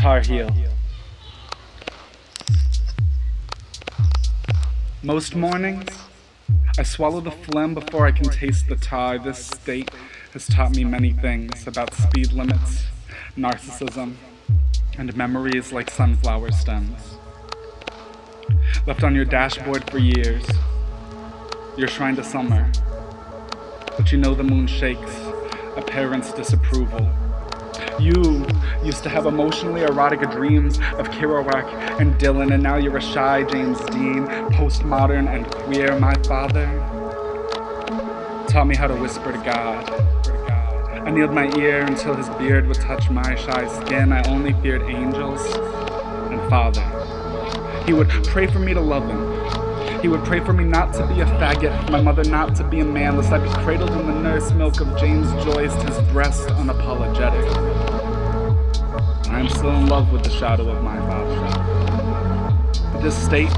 Tar Heel. Most mornings, I swallow the phlegm before I can taste the tar. This state has taught me many things about speed limits, narcissism, and memories like sunflower stems. Left on your dashboard for years, your shrine to summer, but you know the moon shakes a parent's disapproval. You used to have emotionally erotic dreams of Kerouac and Dylan, and now you're a shy James Dean, postmodern and queer. My father taught me how to whisper to God. I kneeled my ear until his beard would touch my shy skin. I only feared angels and Father. He would pray for me to love him. He would pray for me not to be a faggot, my mother not to be a man, lest I be cradled in the nurse milk of James Joyce, his breast unapologetic. I am still in love with the shadow of my father. This state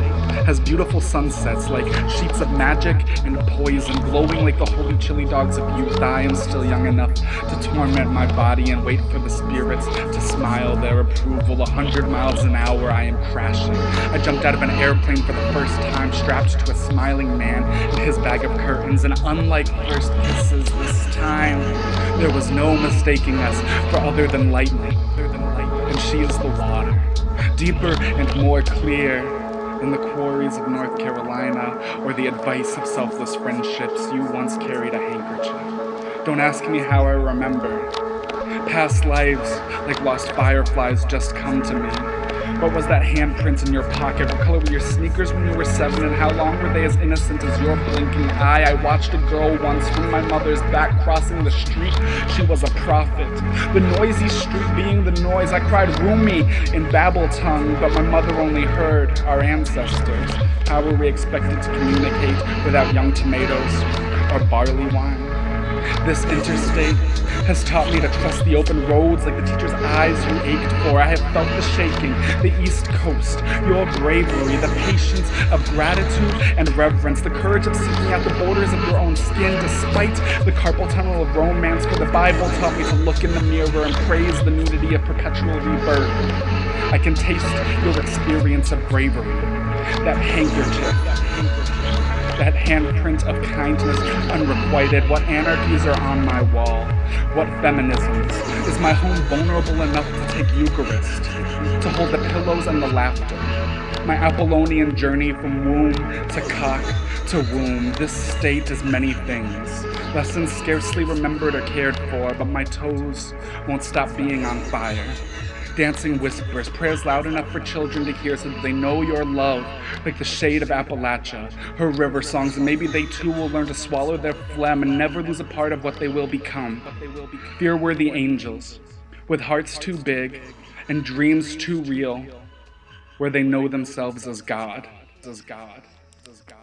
has beautiful sunsets like sheets of magic and poison, glowing like the holy chili dogs of youth. I am still young enough to torment my body and wait for the spirits to smile their approval. A hundred miles an hour, I am crashing. I jumped out of an airplane for the first time, strapped to a smiling man in his bag of curtains, and unlike first kisses this time, there was no mistaking us for other than lightning and she is the water, deeper and more clear than the quarries of North Carolina or the advice of selfless friendships you once carried a handkerchief. Don't ask me how I remember. Past lives, like lost fireflies, just come to me. What was that handprint in your pocket? What color were your sneakers when you were seven? And how long were they as innocent as your blinking eye? I watched a girl once from my mother's back crossing the street. She was a prophet. The noisy street being the noise. I cried Rumi in Babel tongue, but my mother only heard our ancestors. How were we expected to communicate without young tomatoes or barley wine? This interstate has taught me to trust the open roads like the teacher's eyes you ached for. I have felt the shaking, the East Coast, your bravery, the patience of gratitude and reverence, the courage of seeking out the borders of your own skin despite the carpal tunnel of romance. For the Bible taught me to look in the mirror and praise the nudity of perpetual rebirth. I can taste your experience of bravery, that handkerchief, that handprint of kindness unrequited? What anarchies are on my wall? What feminisms? Is my home vulnerable enough to take Eucharist? To hold the pillows and the laughter? My Apollonian journey from womb to cock to womb. This state is many things. Lessons scarcely remembered or cared for, but my toes won't stop being on fire dancing whispers, prayers loud enough for children to hear so that they know your love, like the shade of Appalachia, her river songs, and maybe they too will learn to swallow their phlegm and never lose a part of what they will become. Fear-worthy angels, with hearts too big and dreams too real, where they know themselves as God, as God, as God.